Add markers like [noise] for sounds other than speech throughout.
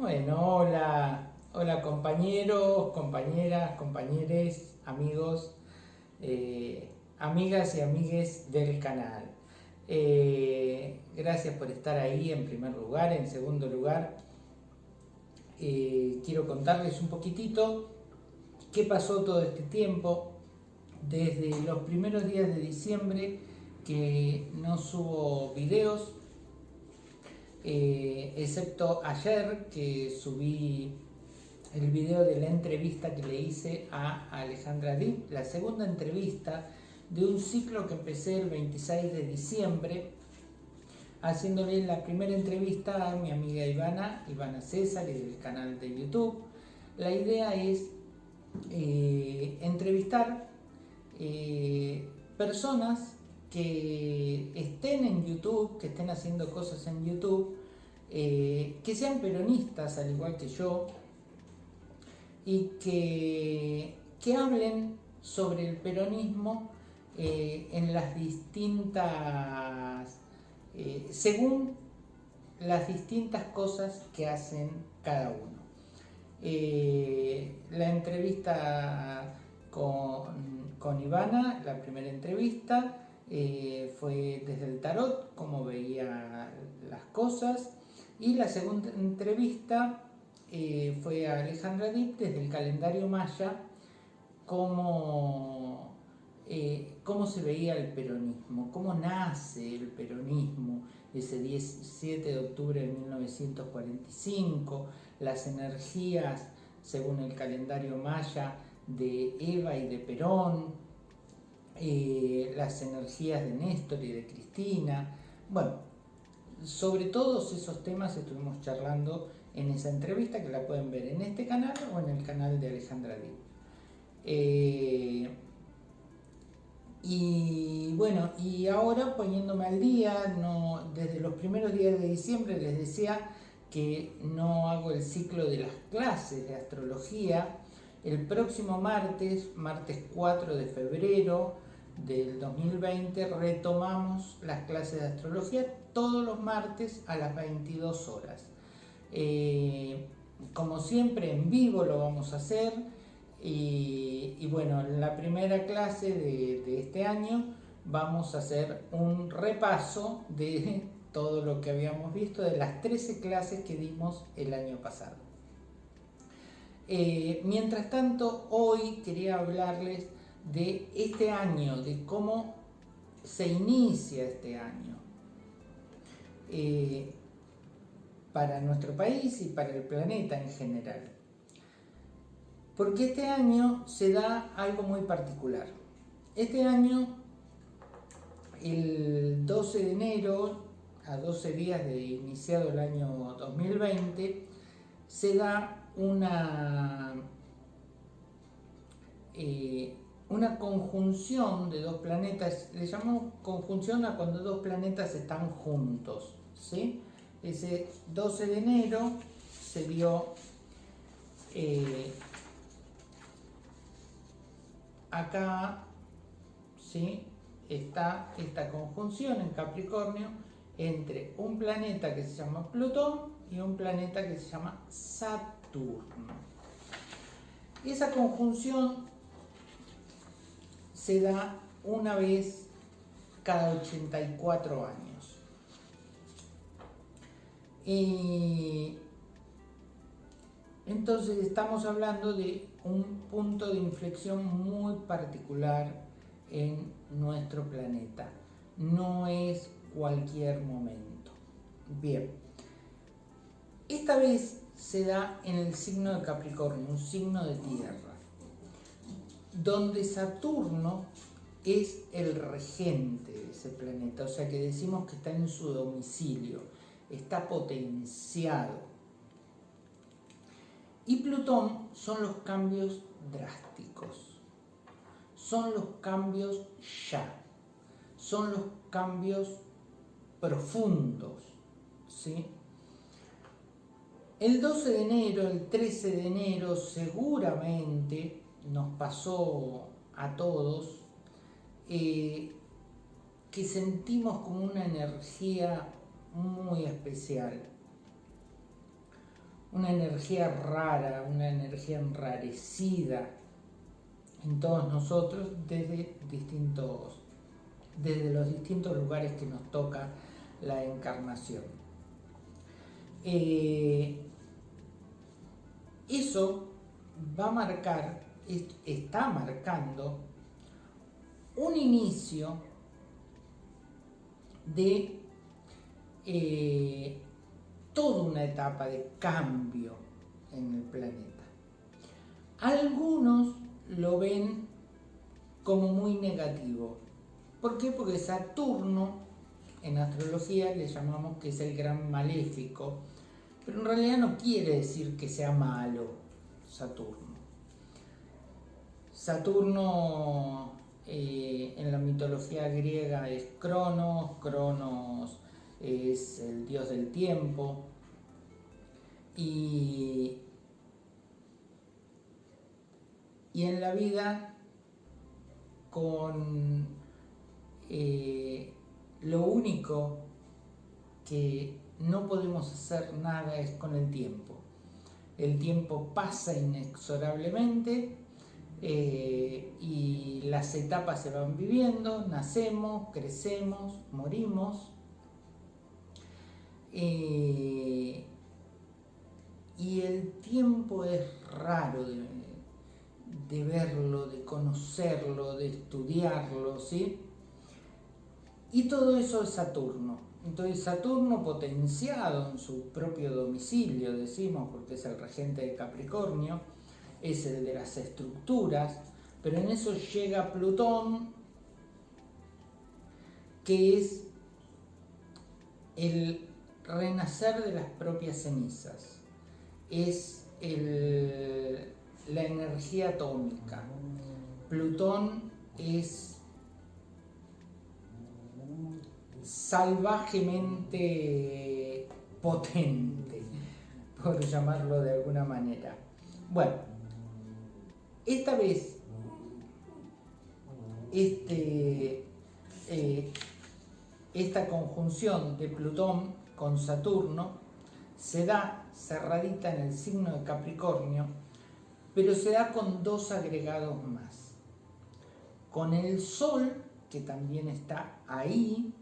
Bueno, hola, hola compañeros, compañeras, compañeros, amigos, eh, amigas y amigues del canal. Eh, gracias por estar ahí en primer lugar. En segundo lugar, eh, quiero contarles un poquitito qué pasó todo este tiempo, desde los primeros días de diciembre que no subo videos, eh, excepto ayer que subí el video de la entrevista que le hice a Alejandra Dip, la segunda entrevista de un ciclo que empecé el 26 de diciembre, haciéndole la primera entrevista a mi amiga Ivana, Ivana César del canal de YouTube. La idea es eh, entrevistar eh, personas que estén en YouTube, que estén haciendo cosas en YouTube, eh, que sean peronistas al igual que yo y que, que hablen sobre el peronismo eh, en las distintas, eh, según las distintas cosas que hacen cada uno. la entrevista con, con Ivana, la primera entrevista, eh, fue desde el tarot, cómo veía las cosas. Y la segunda entrevista eh, fue a Alejandra Dip desde el calendario maya, cómo, eh, cómo se veía el peronismo, cómo nace el peronismo ese 17 de octubre de 1945, las energías según el calendario maya de Eva y de Perón, eh, las energías de Néstor y de Cristina. Bueno, sobre todos esos temas estuvimos charlando en esa entrevista que la pueden ver en este canal o en el canal de Alejandra Díaz. Eh, y bueno, y ahora poniéndome al día, desde los primeros días de diciembre les decía que no hago el ciclo de las clases de astrología. El próximo martes, martes 4 de febrero, del 2020 retomamos las clases de astrología todos los martes a las 22 horas. Eh, como siempre en vivo lo vamos a hacer y, bueno, en la primera clase de, este año vamos a hacer un repaso de todo lo que habíamos visto de las 13 clases que dimos el año pasado. Eh, mientras tanto, hoy quería hablarles de este año, de cómo se inicia este año eh, para nuestro país y para el planeta en general. Porque este año se da algo muy particular. Este año, el 12 de enero, a 12 días de iniciado el año 2020, se da una eh, una conjunción de dos planetas, le llamamos conjunción a cuando dos planetas están juntos, ¿sí? Ese 12 de enero se dio eh, acá, ¿sí? Está esta conjunción en Capricornio entre un planeta que se llama Plutón y un planeta que se llama Saturno. Esa conjunción se da una vez cada 84 años. Y entonces estamos hablando de un punto de inflexión muy particular en nuestro planeta. No es cualquier momento. Bien. Esta vez se da en el signo de Capricornio, un signo de tierra donde Saturno es el regente de ese planeta, o sea que decimos que está en su domicilio, está potenciado. Y Plutón son los cambios drásticos, son los cambios ya, son los cambios profundos. ¿sí? El 12 de enero, el 13 de enero seguramente nos pasó a todos, eh, que sentimos como una energía muy especial. una energía rara, una energía enrarecida en todos nosotros desde distintos, desde los distintos lugares que nos toca la encarnación. Eh, eso va a marcar, está marcando un inicio de eh, toda una etapa de cambio en el planeta. Algunos lo ven como muy negativo. ¿Por qué? Porque Saturno, en astrología le llamamos que es el gran maléfico, pero en realidad no quiere decir que sea malo Saturno. Saturno eh, en la mitología griega es Cronos, Cronos es el dios del tiempo y, y en la vida con eh, lo único que no podemos hacer nada es con el tiempo. El tiempo pasa inexorablemente eh, y las etapas se van viviendo, nacemos, crecemos, morimos. Eh, y el tiempo es raro de, de, verlo, de conocerlo, de estudiarlo, ¿sí? Y todo eso es Saturno. Entonces Saturno potenciado en su propio domicilio, decimos, porque es el regente de Capricornio, es el de las estructuras, pero en eso llega Plutón, que es el renacer de las propias cenizas, es la energía atómica. Plutón es salvajemente potente, por llamarlo de alguna manera. Bueno, esta vez, este, eh, esta conjunción de Plutón con Saturno se da cerradita en el signo de Capricornio, pero se da con dos agregados más. Con el Sol, que también está ahí,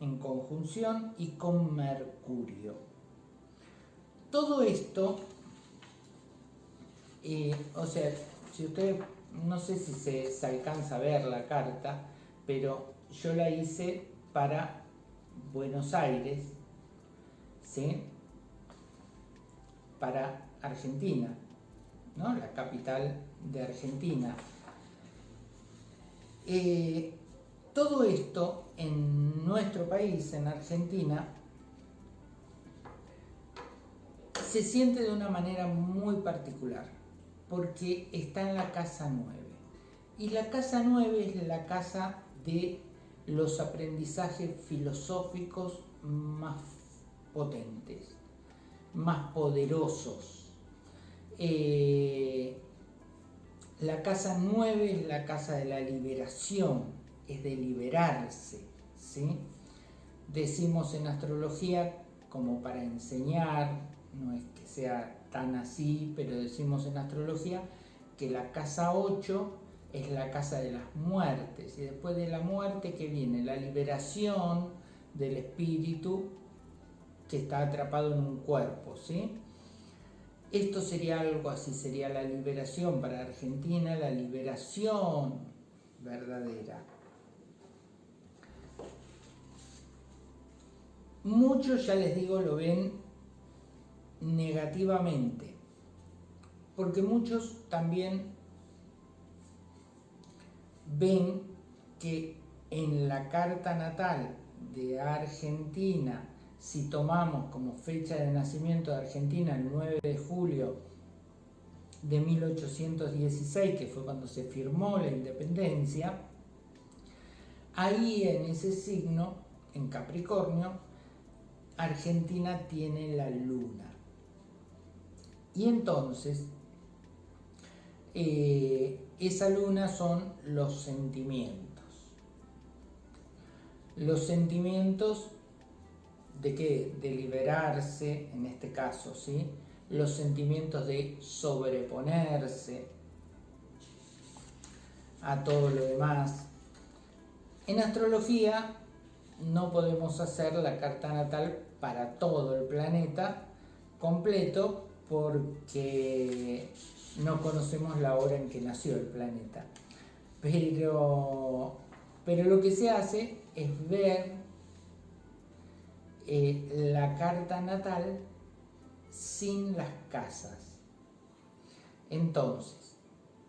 en conjunción y con Mercurio. Todo esto, eh, o sea, si usted, no sé si se, alcanza a ver la carta, pero yo la hice para Buenos Aires, ¿sí? Para Argentina, ¿no? La capital de Argentina. Eh, todo esto en nuestro país, en Argentina, se siente de una manera muy particular, porque está en la casa 9. Y la casa 9 es la casa de los aprendizajes filosóficos más potentes, más poderosos. Eh, la casa 9 es la casa de la liberación, es de liberarse, ¿sí? Decimos en astrología como para enseñar, no es que sea tan así, pero decimos en astrología que la casa 8 es la casa de las muertes y después de la muerte que viene la liberación del espíritu que está atrapado en un cuerpo, ¿sí? Esto sería algo así, sería la liberación para Argentina, la liberación verdadera. Muchos, ya les digo, lo ven negativamente, porque muchos también ven que en la carta natal de Argentina, si tomamos como fecha de nacimiento de Argentina el 9 de julio de 1816, que fue cuando se firmó la independencia, ahí en ese signo, en Capricornio, Argentina tiene la luna. Y entonces, eh, esa luna son los sentimientos. Los sentimientos de qué? De liberarse, en este caso, ¿sí? los sentimientos de sobreponerse a todo lo demás. En astrología no podemos hacer la carta natal para todo el planeta completo porque no conocemos la hora en que nació el planeta. Pero, pero lo que se hace es ver eh, la carta natal sin las casas. Entonces,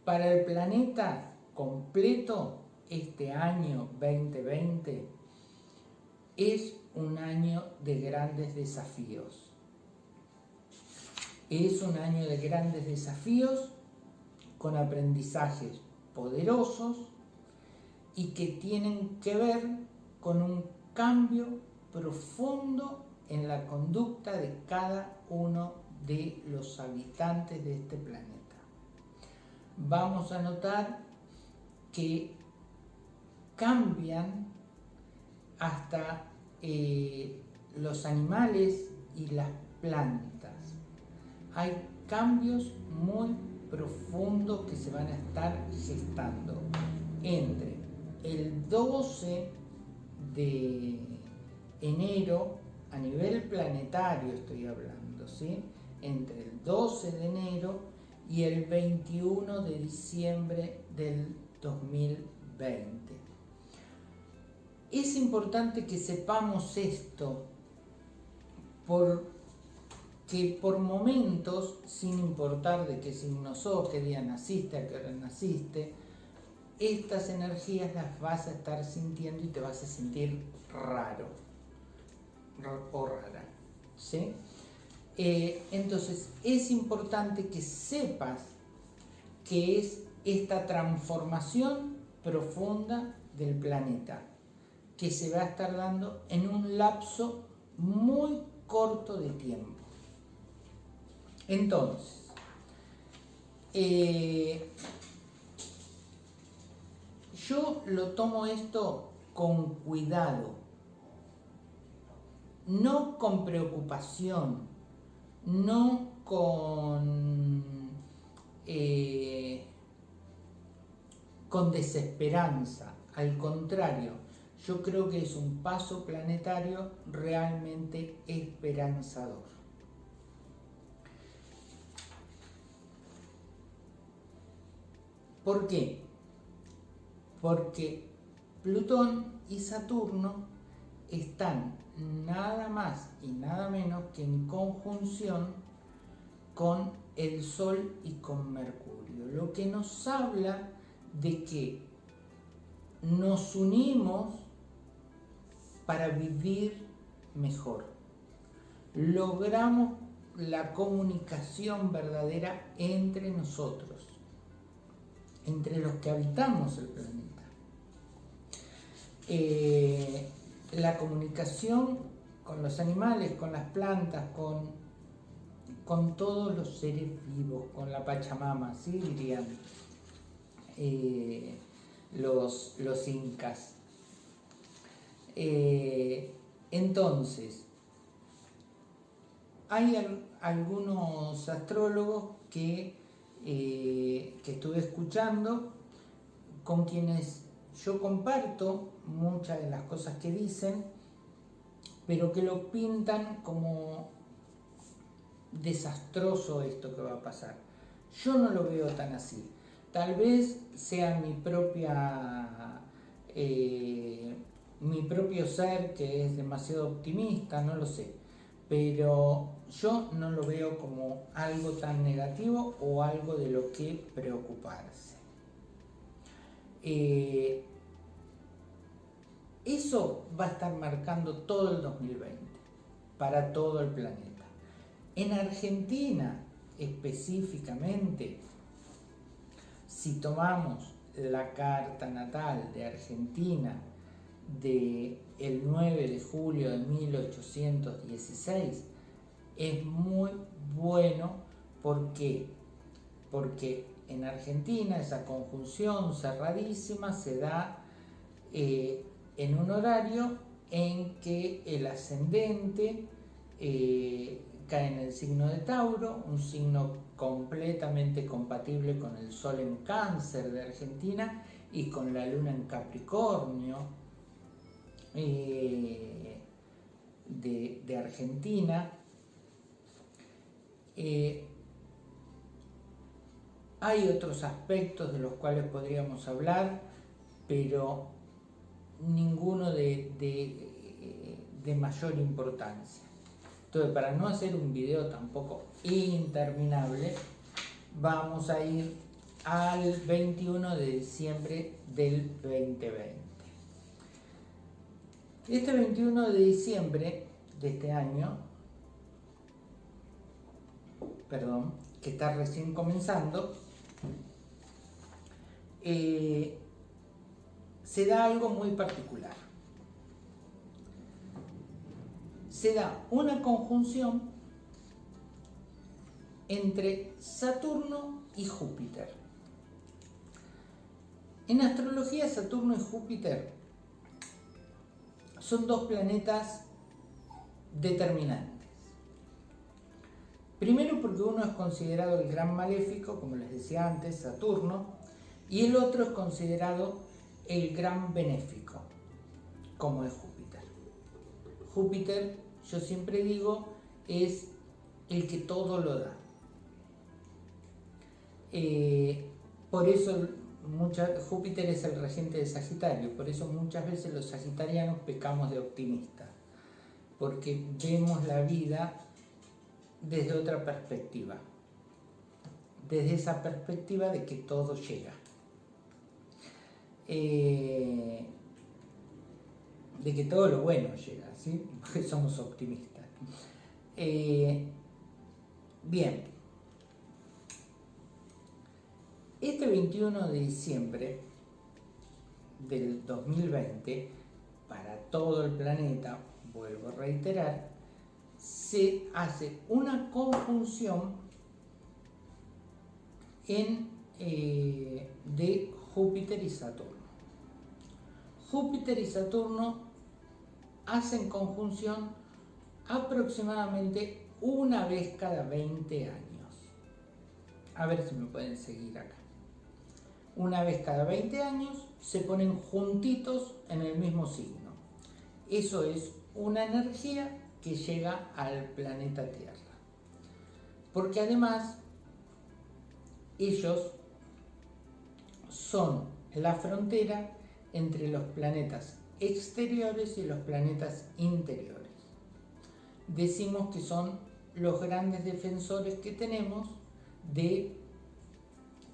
para el planeta completo, este año 2020 es un año de grandes desafíos. Es un año de grandes desafíos con aprendizajes poderosos y que tienen que ver con un cambio profundo en la conducta de cada uno de los habitantes de este planeta. Vamos a notar que cambian hasta eh, los animales y las plantas. Hay cambios muy profundos que se van a estar gestando entre el 12 de enero, a nivel planetario estoy hablando, ¿sí? entre el 12 de enero y el 21 de diciembre del 2020. Es importante que sepamos esto porque por momentos, sin importar de qué signo sos, qué día naciste, a qué hora naciste, estas energías las vas a estar sintiendo y te vas a sentir raro o rara. ¿sí? Eh, entonces es importante que sepas que es esta transformación profunda del planeta que se va a estar dando en un lapso muy corto de tiempo. Entonces, eh, yo lo tomo esto con cuidado, no con preocupación, no con, eh, con desesperanza, al contrario, yo creo que es un paso planetario realmente esperanzador. ¿Por qué? Porque Plutón y Saturno están nada más y nada menos que en conjunción con el Sol y con Mercurio, lo que nos habla de que nos unimos para vivir mejor. Logramos la comunicación verdadera entre nosotros, entre los que habitamos el planeta. Eh, la comunicación con los animales, con las plantas, con, con todos los seres vivos, con la Pachamama, ¿sí? dirían eh, los, los incas. Eh, entonces, hay algunos astrólogos que, eh, que estuve escuchando con quienes yo comparto muchas de las cosas que dicen, pero que lo pintan como desastroso esto que va a pasar. Yo no lo veo tan así. Tal vez sea mi propia eh, mi propio ser que es demasiado optimista, no lo sé. Pero yo no lo veo como algo tan negativo o algo de lo que preocuparse. Eh, eso va a estar marcando todo el 2020 para todo el planeta. En Argentina específicamente, si tomamos la carta natal de Argentina de el 9 de julio de 1816 es muy bueno porque porque en Argentina esa conjunción cerradísima se da eh, en un horario en que el ascendente eh, cae en el signo de Tauro, un signo completamente compatible con el Sol en Cáncer de Argentina y con la Luna en Capricornio eh, de, Argentina. Eh, hay otros aspectos de los cuales podríamos hablar, pero ninguno de, de mayor importancia. Entonces, para no hacer un video tampoco interminable, vamos a ir al 21 de diciembre del 2020. Este 21 de diciembre de este año, perdón, que está recién comenzando, eh, se da algo muy particular. Se da una conjunción entre Saturno y Júpiter. En astrología, Saturno y Júpiter son dos planetas determinantes. Primero porque uno es considerado el gran maléfico, como les decía antes, Saturno, y el otro es considerado el gran benéfico, como es Júpiter. Júpiter, yo siempre digo, es el que todo lo da. Eh, por eso Júpiter es el regente de Sagitario, por eso muchas veces los sagitarianos pecamos de optimistas, porque vemos la vida desde otra perspectiva, desde esa perspectiva de que todo llega, eh, de que todo lo bueno llega, ¿sí? porque [laughs] somos optimistas. Eh, bien, Este 21 de diciembre del 2020, para todo el planeta, vuelvo a reiterar, se hace una conjunción en, eh, de Júpiter y Saturno. Júpiter y Saturno hacen conjunción aproximadamente una vez cada 20 años. A ver si me pueden seguir acá una vez cada 20 años, se ponen juntitos en el mismo signo. Eso es una energía que llega al planeta Tierra. Porque además, ellos son la frontera entre los planetas exteriores y los planetas interiores. Decimos que son los grandes defensores que tenemos de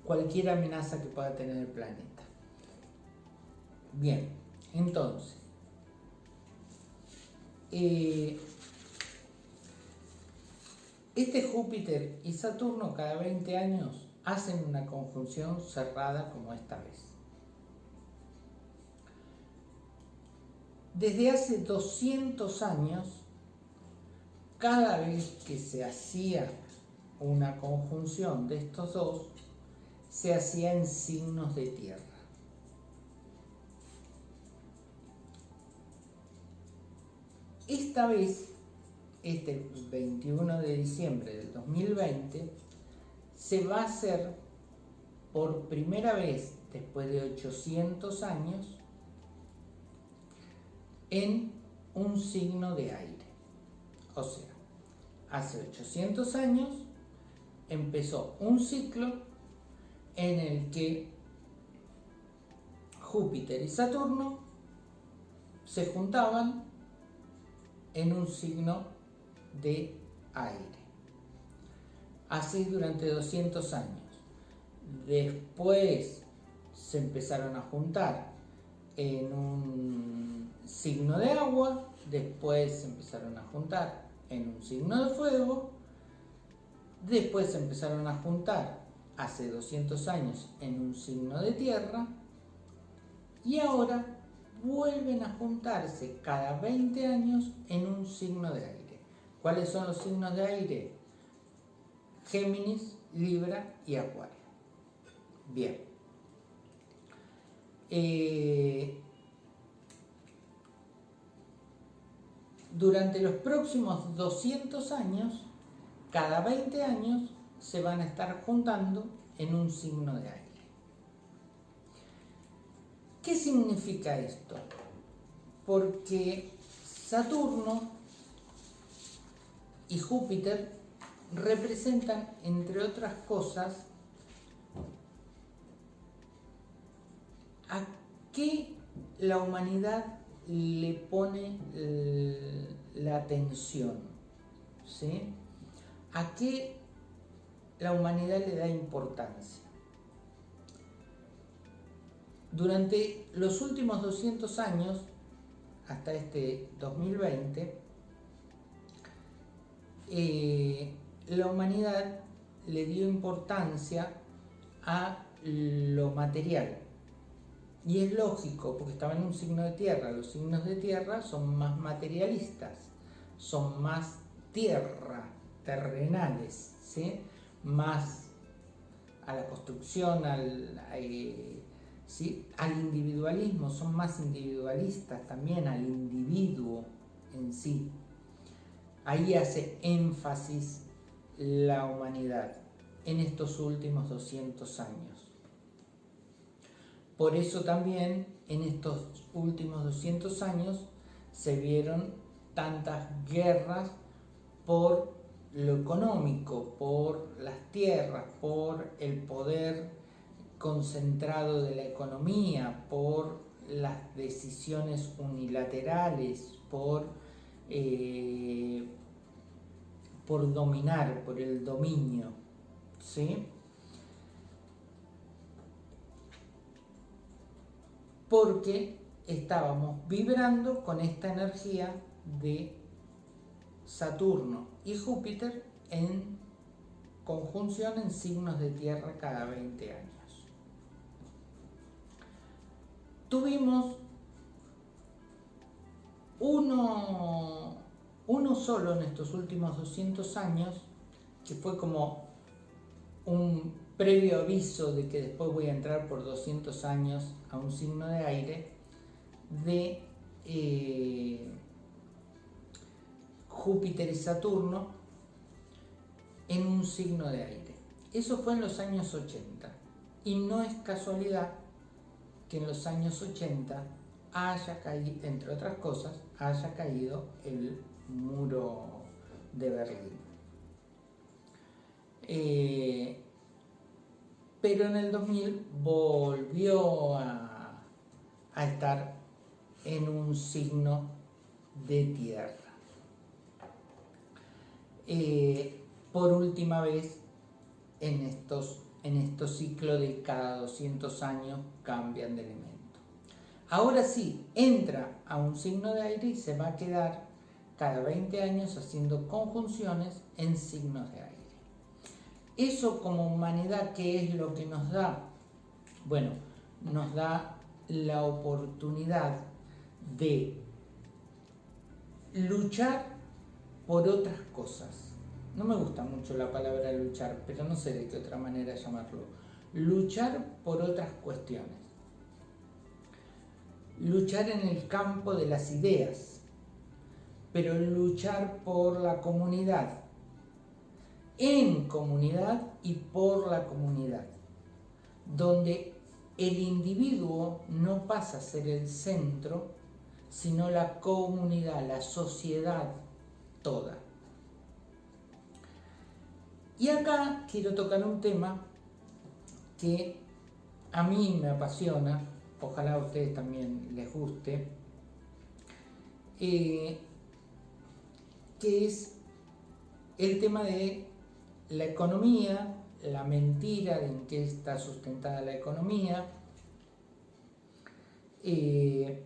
cualquier amenaza que pueda tener el planeta. Bien, entonces, eh, este Júpiter y Saturno cada 20 años hacen una conjunción cerrada como esta vez. Desde hace 200 años, cada vez que se hacía una conjunción de estos dos, se hacía en signos de tierra. Esta vez, este 21 de diciembre del 2020, se va a hacer por primera vez después de 800 años en un signo de aire. O sea, hace 800 años empezó un ciclo en el que Júpiter y Saturno se juntaban en un signo de aire. Así durante 200 años. Después se empezaron a juntar en un signo de agua, después se empezaron a juntar en un signo de fuego, después se empezaron a juntar hace 200 años en un signo de tierra y ahora vuelven a juntarse cada 20 años en un signo de aire. ¿Cuáles son los signos de aire? Géminis, Libra y Acuario. Bien. Eh, durante los próximos 200 años cada 20 años se van a estar juntando en un signo de aire. ¿Qué significa esto? Porque Saturno y Júpiter representan, entre otras cosas, a qué la humanidad le pone la atención, ¿sí? ¿A qué la humanidad le da importancia? Durante los últimos 200 años, hasta este 2020, eh, la humanidad le dio importancia a lo material. Y es lógico, porque estaba en un signo de tierra. Los signos de tierra son más materialistas, son más tierra, terrenales, ¿sí? Más a la construcción, al, eh, al individualismo, son más individualistas también, al individuo en sí. Ahí hace énfasis la humanidad en estos últimos 200 años. Por eso también en estos últimos 200 años se vieron tantas guerras por lo económico, por las tierras, por el poder concentrado de la economía, por las decisiones unilaterales, por, eh, por dominar, por el dominio. ¿sí? Porque estábamos vibrando con esta energía de Saturno y Júpiter en conjunción en signos de tierra cada 20 años. Tuvimos uno, uno solo en estos últimos 200 años, que fue como un previo aviso de que después voy a entrar por 200 años a un signo de aire, de eh, Júpiter y Saturno en un signo de aire. Eso fue en los años 80. Y no es casualidad que en los años 80 haya caído, entre otras cosas, haya caído el muro de Berlín. Eh, pero en el 2000 volvió a, a estar en un signo de tierra. Eh, por última vez en estos, en estos ciclos de cada 200 años cambian de elemento. Ahora sí, entra a un signo de aire y se va a quedar cada 20 años haciendo conjunciones en signos de aire. Eso como humanidad, ¿qué es lo que nos da? Bueno, nos da la oportunidad de luchar por otras cosas. No me gusta mucho la palabra luchar, pero no sé de qué otra manera llamarlo. Luchar por otras cuestiones. Luchar en el campo de las ideas, pero luchar por la comunidad, en comunidad y por la comunidad, donde el individuo no pasa a ser el centro, sino la comunidad, la sociedad toda. Y acá quiero tocar un tema que a mí me apasiona, ojalá a ustedes también les guste, eh, que es el tema de la economía, la mentira en qué está sustentada la economía, eh,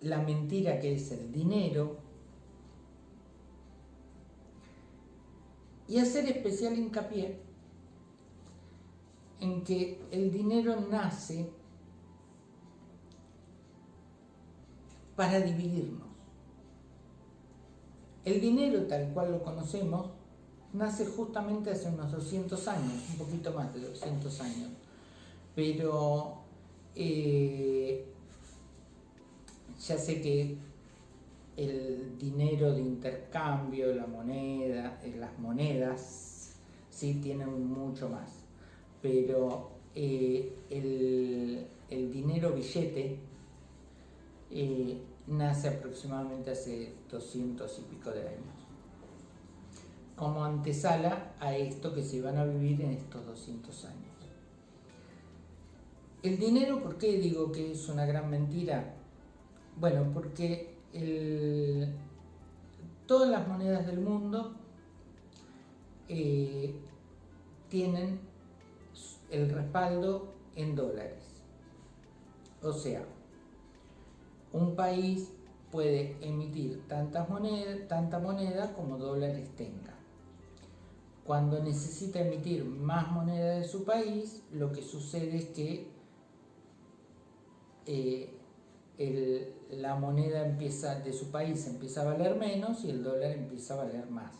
la mentira que es el dinero, y hacer especial hincapié en que el dinero nace para dividirnos. El dinero tal cual lo conocemos nace justamente hace unos 200 años, un poquito más de 200 años, pero eh, ya sé que el dinero de intercambio, la moneda, eh, las monedas, sí tienen mucho más. Pero eh, el, dinero billete eh, nace aproximadamente hace 200 y pico de años. Como antesala a esto que se van a vivir en estos 200 años. El dinero, ¿por qué digo que es una gran mentira? Bueno, porque todas las monedas del mundo eh, tienen el respaldo en dólares. O sea, un país puede emitir tantas monedas, tanta moneda como dólares tenga. Cuando necesita emitir más moneda de su país, lo que sucede es que eh, la moneda empieza de su país empieza a valer menos y el dólar empieza a valer más.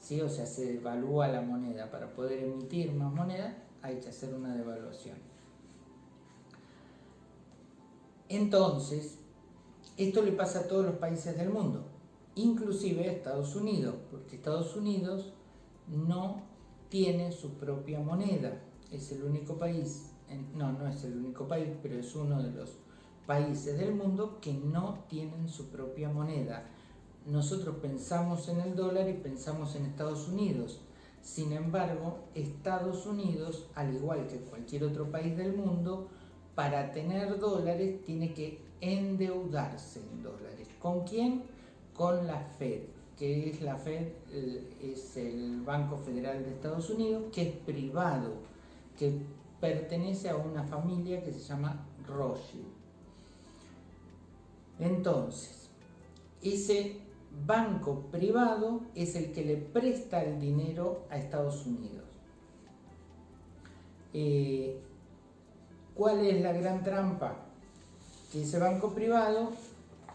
¿Sí? O sea, se devalúa la moneda. Para poder emitir más moneda hay que hacer una devaluación. Entonces, esto le pasa a todos los países del mundo, inclusive a Estados Unidos, porque Estados Unidos no tiene su propia moneda. Es el único país, no, no es el único país, pero es uno de los países del mundo que no tienen su propia moneda. Nosotros pensamos en el dólar y pensamos en Estados Unidos. Sin embargo, Estados Unidos, al igual que cualquier otro país del mundo, para tener dólares tiene que endeudarse en dólares. ¿Con quién? Con la Fed, que es la Fed, es el Banco Federal de Estados Unidos, que es privado, que pertenece a una familia que se llama Rothschild. Entonces, ese banco privado es el que le presta el dinero a Estados Unidos. Eh, ¿Cuál es la gran trampa? Que ese banco privado,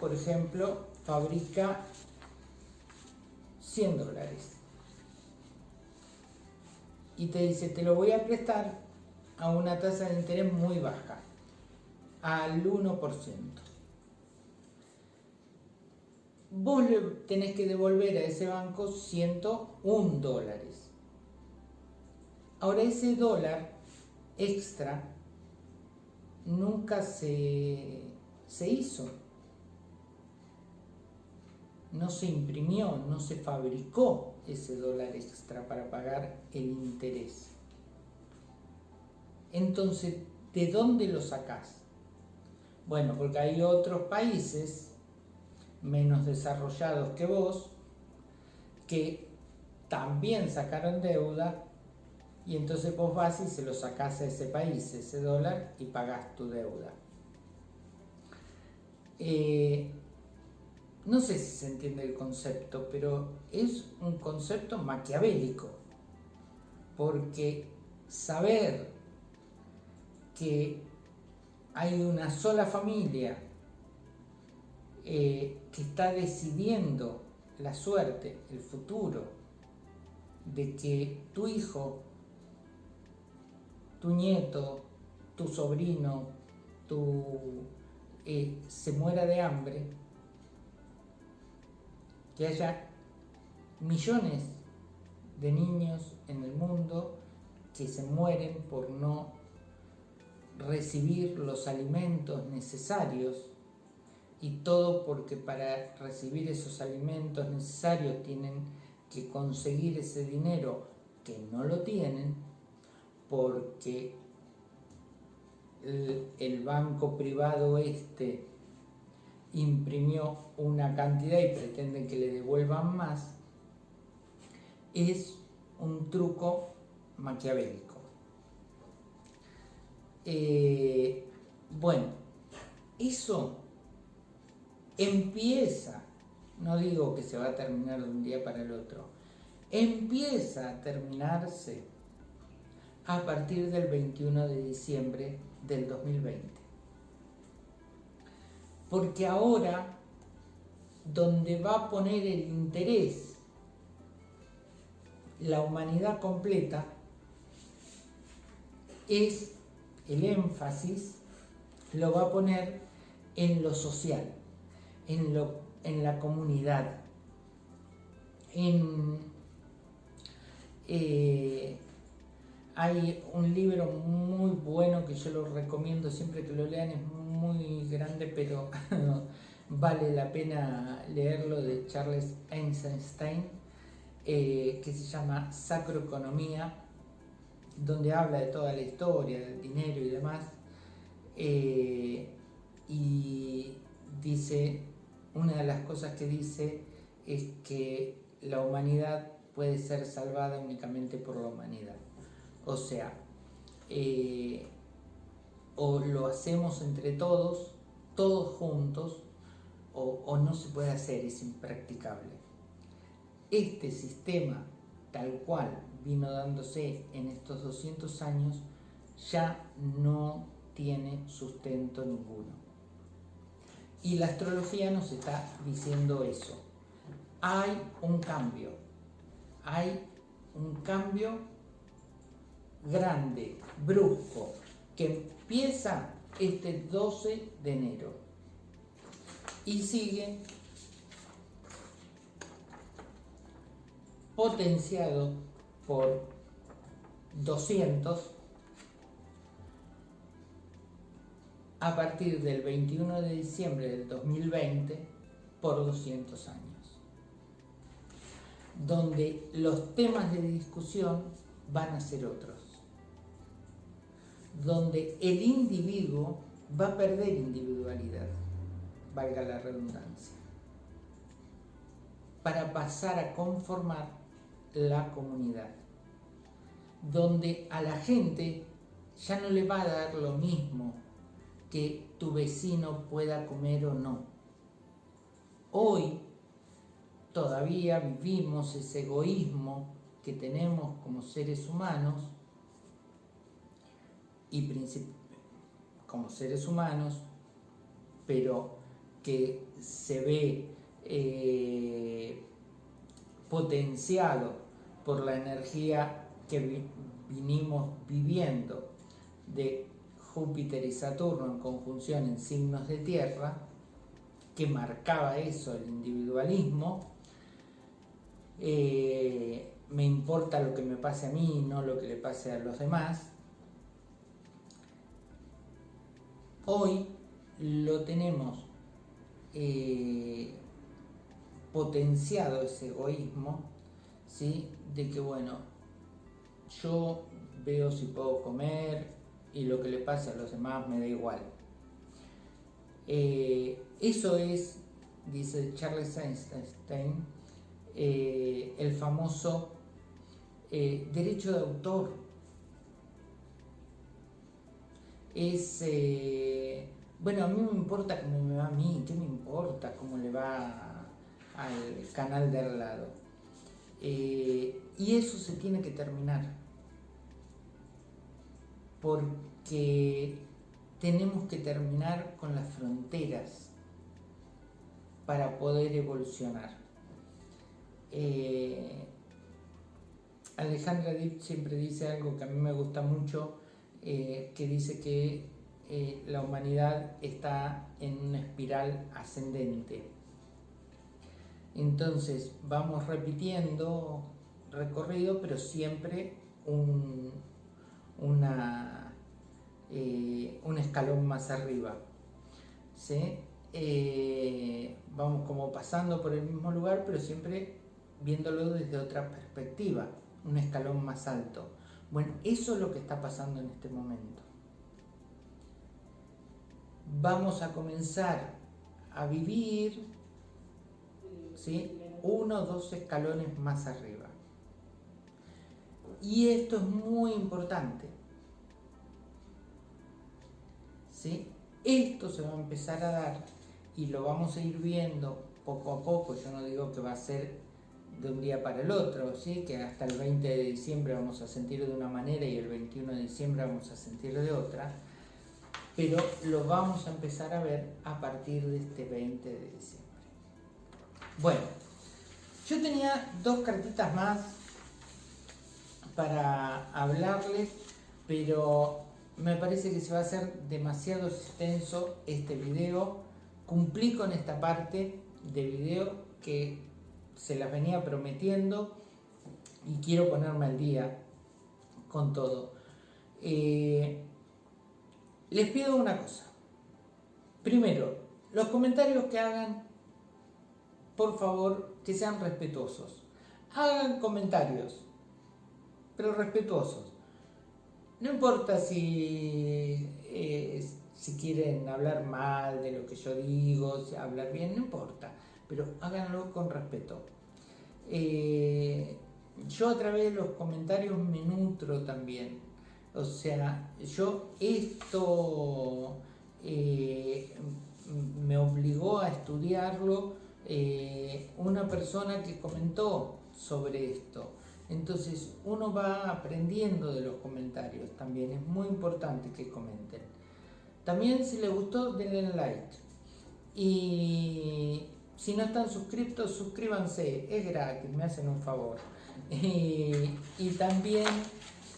por ejemplo, fabrica 100 dólares y te dice, te lo voy a prestar a una tasa de interés muy baja, al 1% vos le tenés que devolver a ese banco 101 dólares. Ahora ese dólar extra nunca se, se hizo. No se imprimió, no se fabricó ese dólar extra para pagar el interés. Entonces, ¿de dónde lo sacás? Bueno, porque hay otros países menos desarrollados que vos, que también sacaron deuda y entonces vos vas y se lo sacás a ese país, ese dólar, y pagás tu deuda. Eh, no sé si se entiende el concepto, pero es un concepto maquiavélico, porque saber que hay una sola familia eh, que está decidiendo la suerte, el futuro, de que tu hijo, tu nieto, tu sobrino, tu, eh, se muera de hambre, que haya millones de niños en el mundo que se mueren por no recibir los alimentos necesarios y todo porque para recibir esos alimentos necesarios tienen que conseguir ese dinero que no lo tienen porque el, banco privado este imprimió una cantidad y pretenden que le devuelvan más, es un truco maquiavélico. Eh, bueno, eso empieza, no digo que se va a terminar de un día para el otro, empieza a terminarse a partir del 21 de diciembre del 2020. Porque ahora, donde va a poner el interés la humanidad completa, es el énfasis, lo va a poner en lo social en, en la comunidad. En, eh, hay un libro muy bueno que yo lo recomiendo siempre que lo lean, es muy grande, pero [laughs] vale la pena leerlo de Charles Einstein, eh, que se llama Sacroeconomía, donde habla de toda la historia, del dinero y demás. Eh, y dice, una de las cosas que dice es que la humanidad puede ser salvada únicamente por la humanidad. O sea, eh, o lo hacemos entre todos, todos juntos, o, o no se puede hacer, es impracticable. Este sistema tal cual vino dándose en estos 200 años ya no tiene sustento ninguno. Y la astrología nos está diciendo eso. Hay un cambio, hay un cambio grande, brusco, que empieza este 12 de enero y sigue potenciado por 200 a partir del 21 de diciembre del 2020 por 200 años, donde los temas de discusión van a ser otros, donde el individuo va a perder individualidad, valga la redundancia, para pasar a conformar la comunidad, donde a la gente ya no le va a dar lo mismo que tu vecino pueda comer o no. Hoy todavía vivimos ese egoísmo que tenemos como seres humanos y como seres humanos, pero que se ve eh, potenciado por la energía que vinimos viviendo de Júpiter y Saturno en conjunción en signos de tierra, que marcaba eso, el individualismo, eh, me importa lo que me pase a mí, no lo que le pase a los demás. Hoy lo tenemos eh, potenciado ese egoísmo, ¿sí? de que bueno, yo veo si puedo comer y lo que le pasa a los demás me da igual. Eh, eso es, dice Charles Einstein, eh, el famoso eh, derecho de autor. Es, bueno, a mí me importa cómo me va a mí, ¿qué me importa cómo le va al canal de al lado? y eso se tiene que terminar porque tenemos que terminar con las fronteras para poder evolucionar. Eh, Alejandra Dipp siempre dice algo que a mí me gusta mucho, eh, que dice que eh, la humanidad está en una espiral ascendente. Entonces vamos repitiendo recorrido, pero siempre un, una, eh, un escalón más arriba. Eh, vamos como pasando por el mismo lugar, pero siempre viéndolo desde otra perspectiva, un escalón más alto. Bueno, eso es lo que está pasando en este momento. Vamos a comenzar a vivir ¿sí? uno o dos escalones más arriba. Y esto es muy importante. ¿Sí? Esto se va a empezar a dar y lo vamos a ir viendo poco a poco. Yo no digo que va a ser de un día para el otro, ¿sí? que hasta el 20 de diciembre vamos a sentir de una manera y el 21 de diciembre vamos a sentir de otra, pero lo vamos a empezar a ver a partir de este 20 de diciembre. Bueno, yo tenía dos cartitas más para hablarles, pero me parece que se va a hacer demasiado extenso este video. Cumplí con esta parte, de video que se las venía prometiendo y quiero ponerme al día con todo. Eh, les pido una cosa. Primero, los comentarios que hagan, por favor, que sean respetuosos. Hagan comentarios, pero respetuosos. No importa si, eh, si quieren hablar mal de lo que yo digo, si hablar bien, no importa, pero háganlo con respeto. Eh, yo a través de los comentarios me nutro también. O sea, yo esto eh, me obligó a estudiarlo una persona que comentó sobre esto. Entonces uno va aprendiendo de los comentarios también, es muy importante que comenten. También si les gustó denle like. Y si no están suscritos, suscríbanse, es gratis, me hacen un favor. y también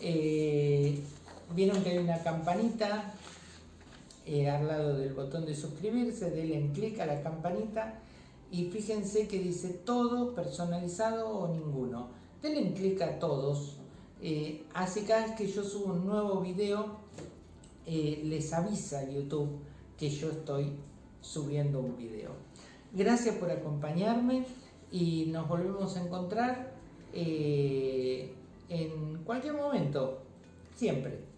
eh, vieron que hay una campanita eh, al lado del botón de suscribirse, denle clic a la campanita y fíjense que dice todo personalizado o ninguno. Denle clic a todos, eh, así cada vez que yo subo un nuevo video les avisa YouTube que yo estoy subiendo un video. Gracias por acompañarme y nos volvemos a encontrar en cualquier momento, siempre.